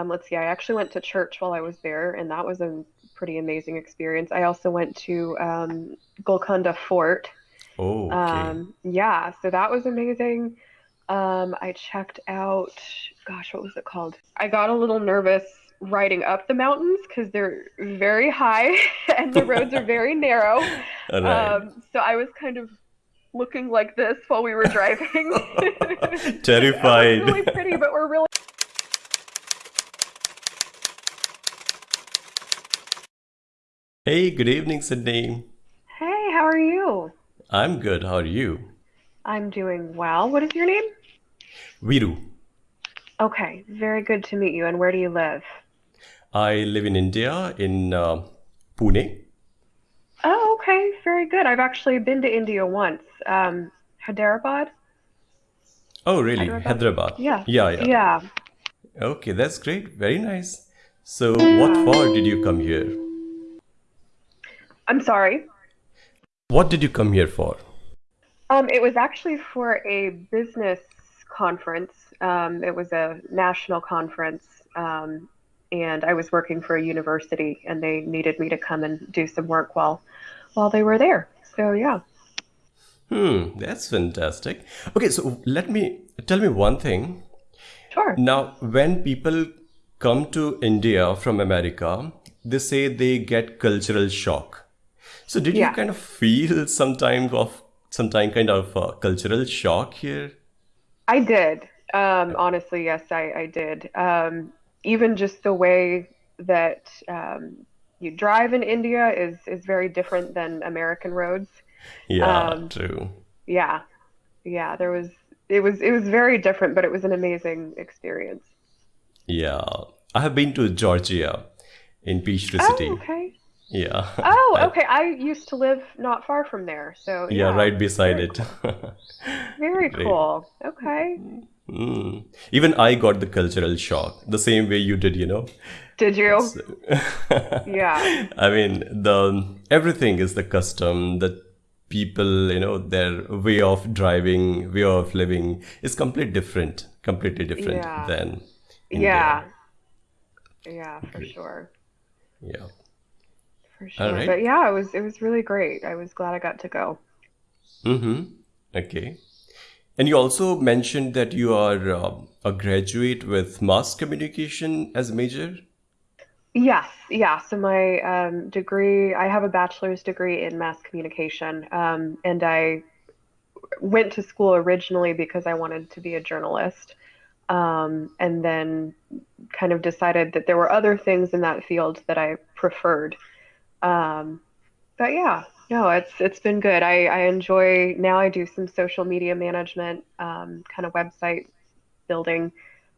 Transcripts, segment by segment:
Um, let's see, I actually went to church while I was there, and that was a pretty amazing experience. I also went to um, Golconda Fort. Oh, okay. Um, yeah, so that was amazing. Um, I checked out, gosh, what was it called? I got a little nervous riding up the mountains because they're very high and the roads are very narrow. Right. Um, so I was kind of looking like this while we were driving. Was really pretty, but we're really Hey, good evening, Sydney. Hey, how are you? I'm good. How are you? I'm doing well. What is your name? Viru. Okay, very good to meet you. And where do you live? I live in India, in uh, Pune. Oh, okay, very good. I've actually been to India once. Um, Hyderabad? Oh, really? Hyderabad? Hyderabad. Yeah, Yeah, yeah. yeah, Okay, that's great. Very nice. So, what for did you come here? I'm sorry. What did you come here for? Um, it was actually for a business conference. Um, it was a national conference, um, and I was working for a university, and they needed me to come and do some work while while they were there. So yeah. Hmm, that's fantastic. Okay, so let me tell me one thing. Sure. Now, when people come to India from America, they say they get cultural shock. So, did you kind of feel some time of some time kind of uh, cultural shock here? I did. Um, honestly, yes, I, I did. Um, even just the way that um, you drive in India is is very different than American roads. Yeah, Um, true. yeah, yeah, there was it was it was very different, but it was an amazing experience. Yeah, I have been to Georgia in Peachtree Oh, City. okay. Yeah, Oh, okay. I used to live not far from there, so yeah, yeah, right beside very it. cool. Very cool. Okay. Mm. Even I got the cultural shock the same way you did, you know. Did you? So, Yeah. I mean, the everything is the custom, the people, you know, their way of driving, way of living is completely different, completely different Yeah. than India. Yeah. Yeah, for sure. Yeah. For sure. right. But yeah, it was it was really great. I was glad I got to go. Mm-hmm. Okay. And you also mentioned that you are uh, a graduate with mass communication as a major. Yes, yeah. So my um, degree, I have a bachelor's degree in mass communication, um, and I went to school originally because I wanted to be a journalist, um, and then kind of decided that there were other things in that field that I preferred. Um, but yeah, no, it's it's been good. I, I enjoy now I do some social media management, um, kind of website building,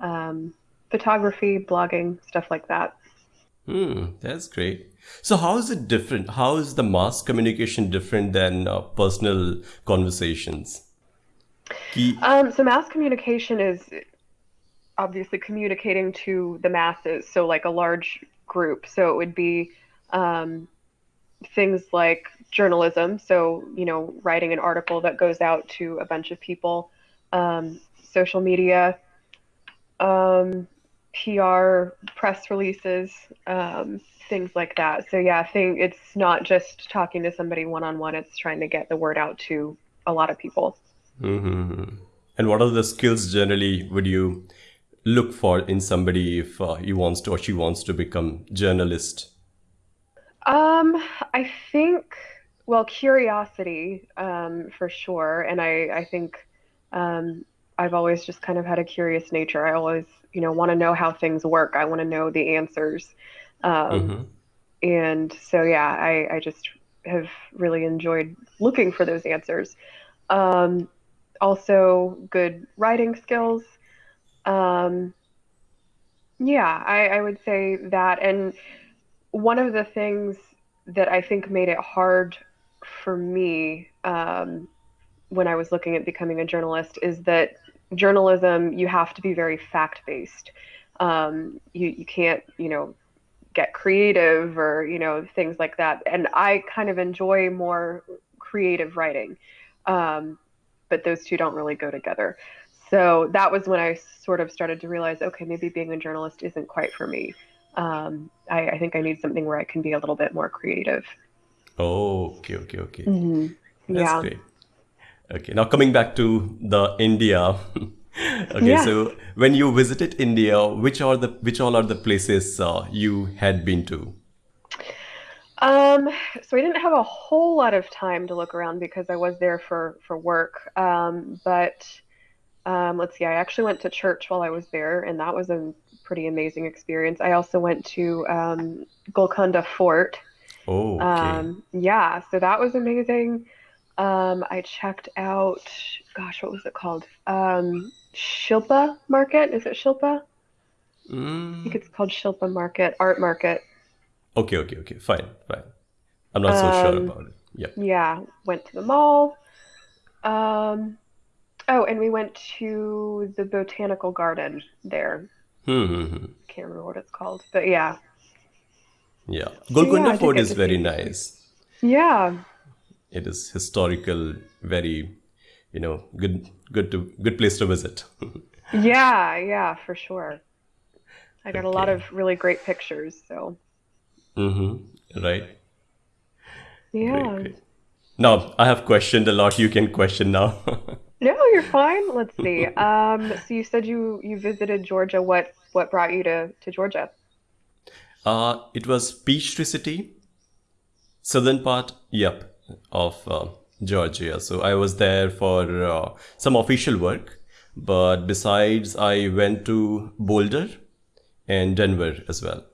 um, photography, blogging, stuff like that. Hmm, that's great. So how is it different? How is the mass communication different than uh, personal conversations? Um, so mass communication is obviously communicating to the masses, so like a large group. So it would be um, things like journalism, so you know, writing an article that goes out to a bunch of people, um, social media, um, PR, press releases, um, things like that. So yeah, I think it's not just talking to somebody one on one, it's trying to get the word out to a lot of people. hmm And what are the skills generally would you look for in somebody if uh, he wants to or she wants to become journalist? Um, I think, well, curiosity, um, for sure. And I, I think, um, I've always just kind of had a curious nature. I always, you know, want to know how things work. I want to know the answers. Um, hmm and so, yeah, I, I just have really enjoyed looking for those answers. Um, also good writing skills. Um, yeah, I, I would say that. And one of the things that I think made it hard for me um, when I was looking at becoming a journalist is that journalism, you have to be very fact-based. Um, you, you can't, you know, get creative or, you know, things like that. And I kind of enjoy more creative writing. Um, but those two don't really go together. so that was when I sort of started to realize, okay, maybe being a journalist isn't quite for me. Um, I, I, think I need something where I can be a little bit more creative. Oh, okay, okay, okay. Mm-hmm. That's yeah. great. Okay, now coming back to the India. okay, Yeah. so when you visited India, which are the which all are the places uh, you had been to? Um, so I didn't have a whole lot of time to look around because I was there for for work. Um, but um, let's see, I actually went to church while I was there, and that was a pretty amazing experience. I also went to um, Golconda Fort. Oh, okay. Um, yeah, so that was amazing. Um, I checked out, gosh, what was it called? Um, Shilpa Market. Is it Shilpa? I think Mm, it's called Shilpa Market, Art Market. okay, okay, okay. Fine, fine. I'm not so sure Um, about it. Yeah. yeah, went to the mall. Um, oh, and we went to the botanical garden there. Hmm, hmm, hmm. Can't remember what it's called, but yeah. Yeah. So yeah, Golconda Fort is very nice. Yeah, It is historical, very, you know, good, good to good place to visit. yeah, yeah, for sure. I got a lot of really great pictures, so Mm-hmm. Right. Great, yeah. great. Now, I have questioned a lot. You can question now. No, you're fine. Let's see. Um, so you said you you visited Georgia. What what brought you to to Georgia? Uh, it was Peachtree City, southern part, yep, of uh, Georgia. So I was there for uh, some official work, but besides, I went to Boulder and Denver as well.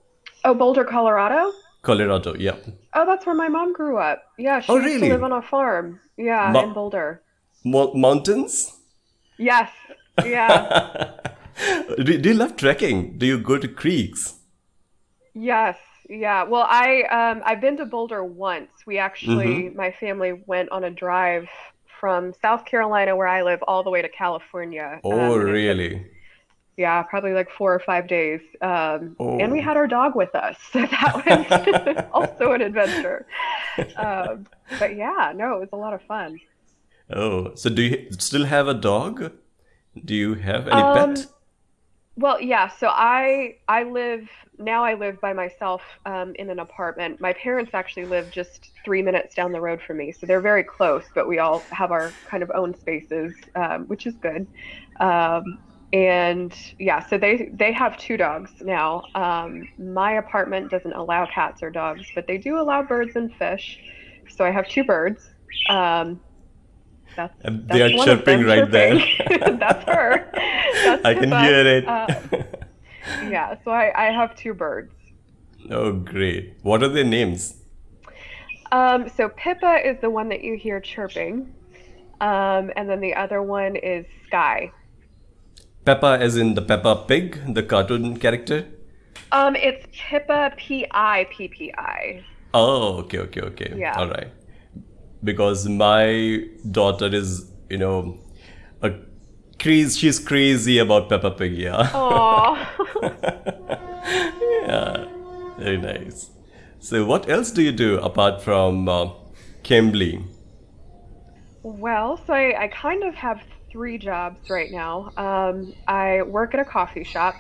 Oh, Boulder, Colorado? Colorado, yep. Oh, that's where my mom grew up. Yeah, she Oh, used to live on a farm. Yeah, in Boulder. Mo- mountains? Yes. Yeah. do, do you love trekking? Do you go to creeks? Yes. Yeah. Well, I um I've been to Boulder once. We actually Mm-hmm. my family went on a drive from South Carolina where I live all the way to California. Oh, Um, and took really? yeah, probably like four or five days. Um, and we Oh. had our dog with us, so that was also an adventure. Um, but yeah, no, it was a lot of fun. Oh, so do you still have a dog? Do you have any Um, pet? well, yeah, so I I live now I live by myself um, in an apartment. My parents actually live just three minutes down the road from me, so they're very close, but we all have our kind of own spaces, um, which is good. Um, and yeah, so they they have two dogs now. Um, my apartment doesn't allow cats or dogs, but they do allow birds and fish. So I have two birds. Um, that's And they that's are chirping right there. That's her. That's I can hear it. Uh, yeah, so I, I have two birds. Oh, great. What are their names? Um, so Pippa is the one that you hear chirping, um, and then the other one is Sky. Peppa, as in the Peppa Pig, the cartoon character? Um, it's Pippa P I P P I. Oh, okay, okay, okay. Yeah. All right. Because my daughter is, you know, a crazy, she's crazy about Peppa Pig, yeah. Yeah, very nice. So, what else do you do apart from uh, Cambly? Well, so I, I kind of have three jobs right now. Um, I work at a coffee shop,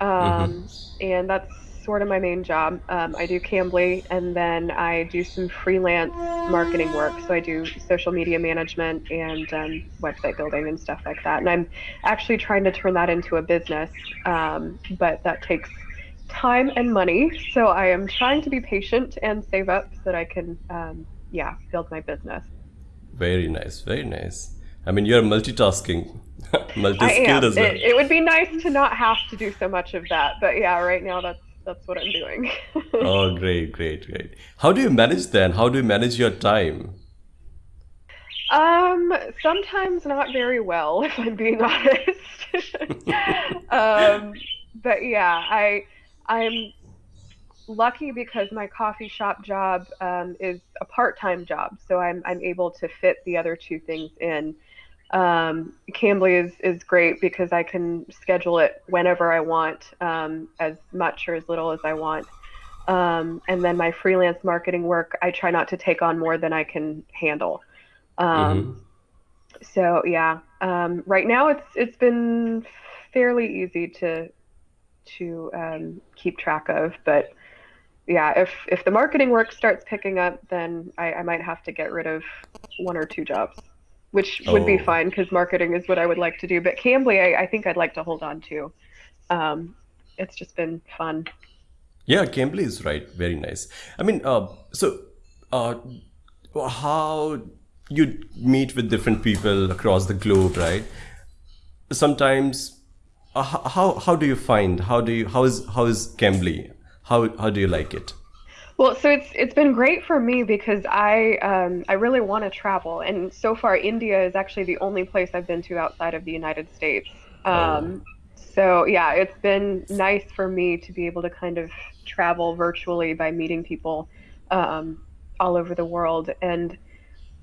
um, and that's sort of my main job. Um, I do Cambly, and then I do some freelance marketing work. So I do social media management and um, website building and stuff like that. And I'm actually trying to turn that into a business, um, but that takes time and money. So I am trying to be patient and save up so that I can, um, yeah, build my business. Very nice, very nice. I mean, you're multitasking, I multi-skilled am. as well. It, it would be nice to not have to do so much of that, but yeah, right now that's that's what I'm doing. Oh, great, great, great. How do you manage then? How do you manage your time? um, sometimes not very well, if I'm being honest. um, but yeah, I I'm lucky because my coffee shop job um, is a part-time job, so I'm I'm able to fit the other two things in. Um, Cambly is is great because I can schedule it whenever I want, um, as much or as little as I want. Um, and then my freelance marketing work, I try not to take on more than I can handle. Um, so yeah, um, right now it's it's been fairly easy to to um, keep track of, but yeah, if if the marketing work starts picking up, then I, I might have to get rid of one or two jobs, which would be Oh. fine because marketing is what I would like to do. But Cambly, I, I think I'd like to hold on to. Um, it's just been fun. Yeah, Cambly is right. Very nice. I mean, uh, so uh, how you meet with different people across the globe, right? Sometimes, uh, how how do you find how do you how is how is Cambly? How how do you like it? Well, so it's it's been great for me because I um, I really want to travel, and so far India is actually the only place I've been to outside of the United States. Oh, Um, so yeah, it's been nice for me to be able to kind of travel virtually by meeting people um, all over the world, and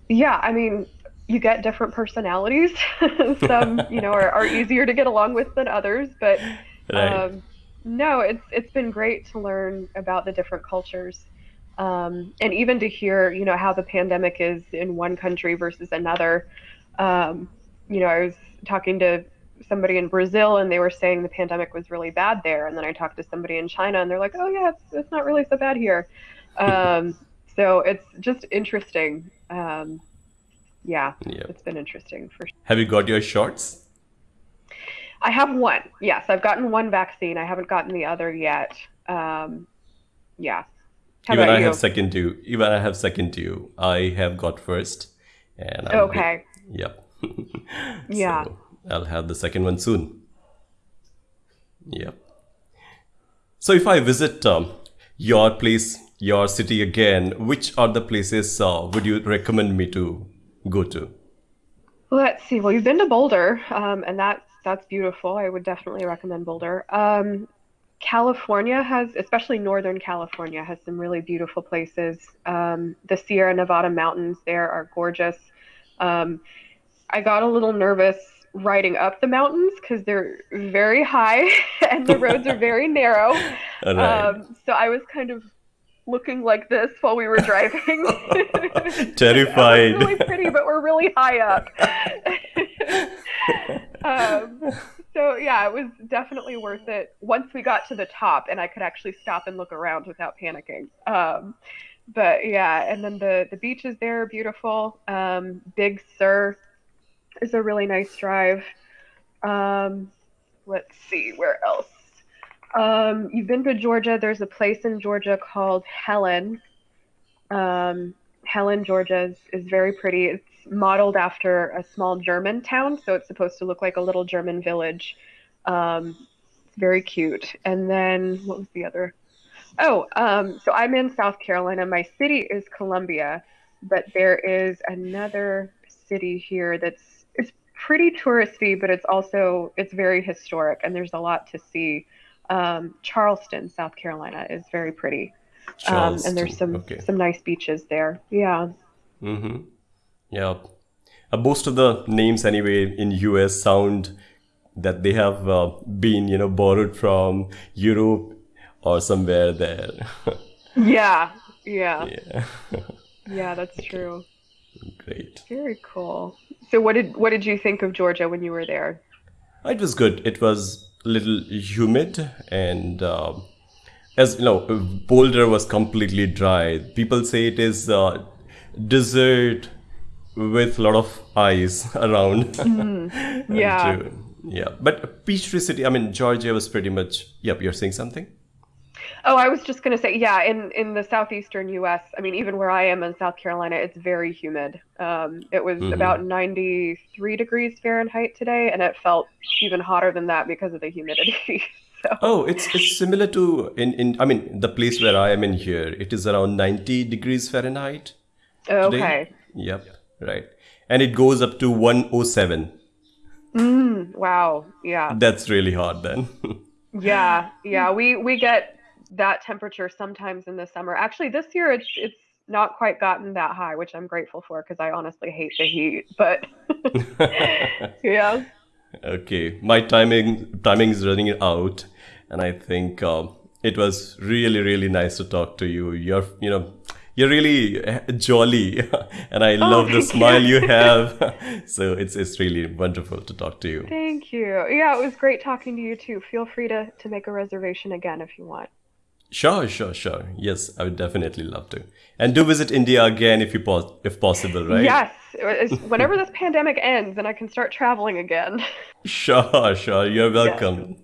yeah, I mean, you get different personalities. Some, you know, are, are easier to get along with than others, but right. um, no, it's it's been great to learn about the different cultures, um, and even to hear, you know, how the pandemic is in one country versus another. Um, you know, I was talking to somebody in Brazil, and they were saying the pandemic was really bad there, and then I talked to somebody in China, and they're like, "Oh yeah, it's it's not really so bad here." Um, so it's just interesting. Um, yeah, Yeah. it's been interesting for Sure. Have you got your shots? I have one. Yes, I've gotten one vaccine. I haven't gotten the other yet. Um, yeah. How Even I have second due. Even I have second due. I have got first, and I'm. Okay. Yep. Yeah. so I'll have the second one soon. Yep. So if I visit um, your place, your city again, which are the places uh, would you recommend me to go to? Let's see. Well, you've been to Boulder, um, and that's that's beautiful. I would definitely recommend Boulder. Um, California has, especially Northern California, has some really beautiful places. Um, the Sierra Nevada mountains there are gorgeous. Um, I got a little nervous riding up the mountains because they're very high and the roads are very narrow. Right. Um, so I was kind of looking like this while we were driving. Looks really Terrified. pretty, but we're really high up. Um, so yeah, it was definitely worth it once we got to the top and I could actually stop and look around without panicking. Um, but yeah, and then the the beaches there are beautiful. Um, Big Sur is a really nice drive. Um, let's see, where else? Um, you've been to Georgia. There's a place in Georgia called Helen. Um, Helen, Georgia is, is very pretty. It's modeled after a small German town, so it's supposed to look like a little German village. Um, it's very cute. And then what was the other? Oh, um, so I'm in South Carolina. My city is Columbia, but there is another city here that's it's pretty touristy, but it's also it's very historic, and there's a lot to see. Um, Charleston, South Carolina, is very pretty, um, and there's some Okay. some nice beaches there. Yeah. Mm-hmm. Yeah. Uh, most of the names anyway in US sound that they have uh, been, you know, borrowed from Europe or somewhere there. Yeah, yeah, yeah. yeah, that's Okay. true. Great. Very cool. So what did what did you think of Georgia when you were there? It was good. It was a little humid and um as you know, Boulder was completely dry. People say it is uh, desert with a lot of ice around. Mm, yeah. uh, yeah, but Peachtree City, I mean, Georgia was pretty much. Yep, you're saying something? Oh, I was just gonna say, yeah, in in the southeastern U.S., I mean, even where I am in South Carolina, it's very humid. Um, it was Mm-hmm. about 93 degrees Fahrenheit today, and it felt even hotter than that because of the humidity. So, Oh, it's it's similar to in in. I mean, the place where I am in here, it is around 90 degrees Fahrenheit okay. Yep, right, and it goes up to 107. Mm, wow. Yeah. That's really hot then. Yeah. Yeah. We we get that temperature sometimes in the summer. Actually, this year it's it's not quite gotten that high, which I'm grateful for because I honestly hate the heat. But yeah. Okay, my timing timing is running out, and I think um, it was really really nice to talk to you. You're you know you're really uh, jolly, and I love the smile you. you have. so it's it's really wonderful to talk to you. Thank you. Yeah, it was great talking to you too. Feel free to, to make a reservation again if you want. Sure, sure, sure. Yes, I would definitely love to. And do visit India again if you pos- if possible, right? Yes, whenever this pandemic ends and I can start traveling again. Sure, sure. You're welcome.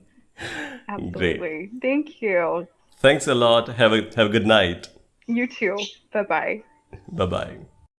Absolutely. Thank you. Thanks a lot. Have a have a good night. You too. Bye bye. Bye bye.